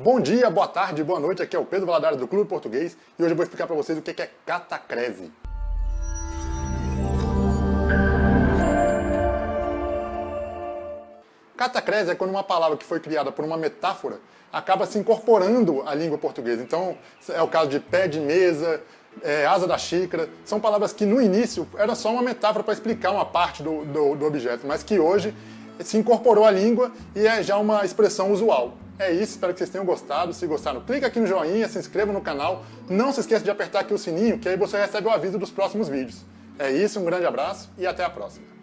Bom dia, boa tarde, boa noite, aqui é o Pedro Valadares do Clube Português e hoje eu vou explicar para vocês o que é catacrese. Catacrese é quando uma palavra que foi criada por uma metáfora acaba se incorporando à língua portuguesa. Então, é o caso de pé de mesa, é, asa da xícara, são palavras que no início era só uma metáfora para explicar uma parte do, do, do objeto, mas que hoje se incorporou à língua e é já uma expressão usual. É isso, espero que vocês tenham gostado. Se gostaram, clica aqui no joinha, se inscreva no canal. Não se esqueça de apertar aqui o sininho, que aí você recebe o aviso dos próximos vídeos. É isso, um grande abraço e até a próxima.